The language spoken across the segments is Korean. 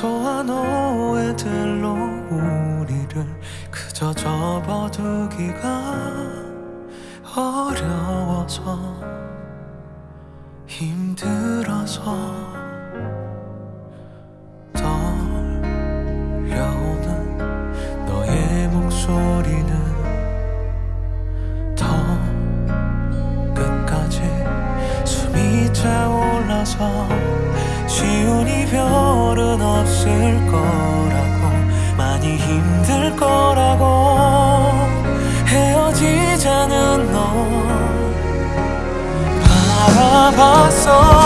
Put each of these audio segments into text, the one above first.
소화 너의 들로 우리를 그저 접어두기가 어려워서 힘들어서 떨려오는 너의 목소리는 더 끝까지 숨이 차올라서 쉬운 이별은 없을 거라고 많이 힘들 거라고 헤어지자는 너. 바라봤어.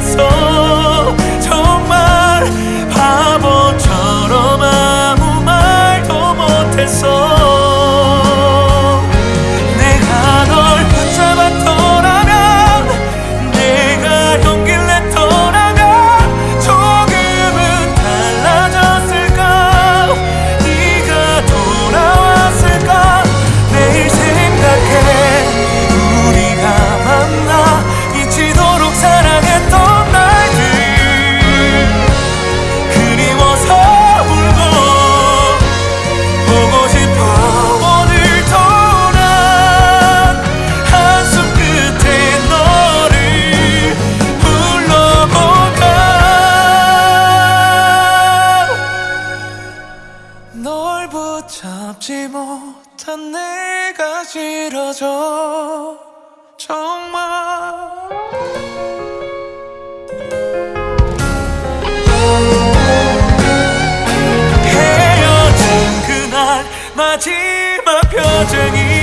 corazón. 잡지 못한 내가 싫어져. 정말. 헤어진 그날 마지막 표정이